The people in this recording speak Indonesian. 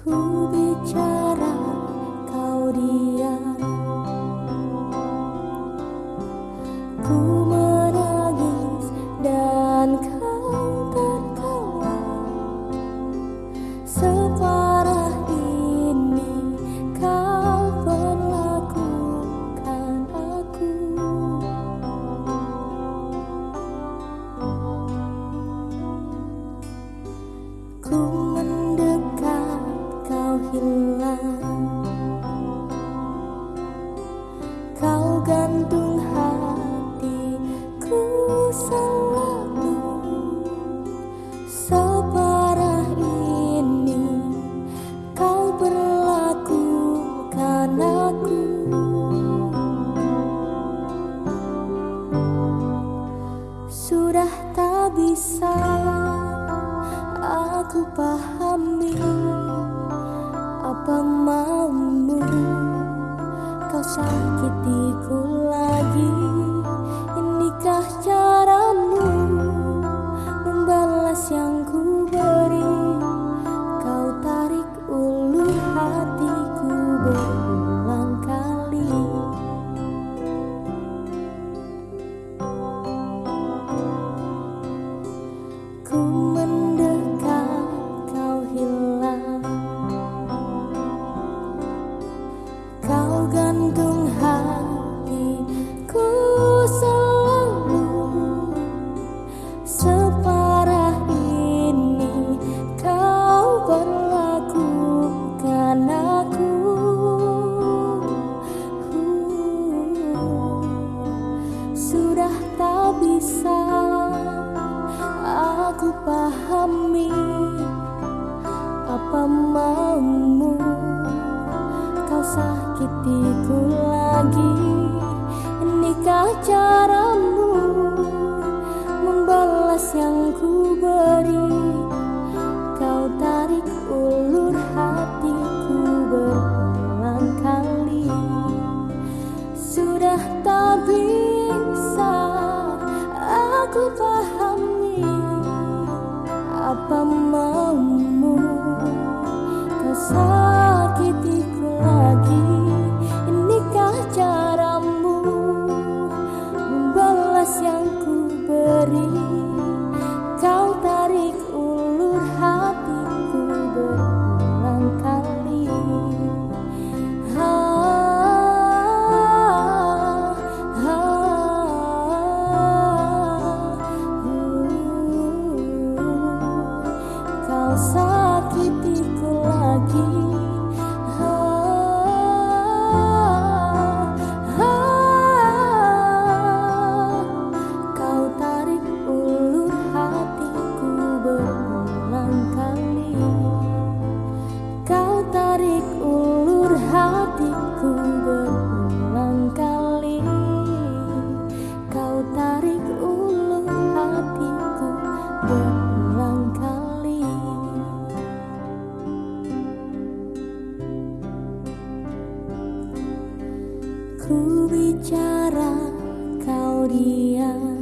Ku bicara, kau diam. Ku menangis dan kau tertawa. Separah ini kau perlakukan aku. Ku bisa aku pahami bisa aku pahami Apa maumu. Kau sakitiku aku pahami Apa maumu. Kau sakitiku lagi. Inikah caramu? Membalas yang ku beri sakitiku lagi. Ah, ah, Kau tarik ulur hatiku berulang kali. Kau tarik ulur hatiku berulang kali. Kau tarik ulur hatiku berulang kali ku bicara kau diam.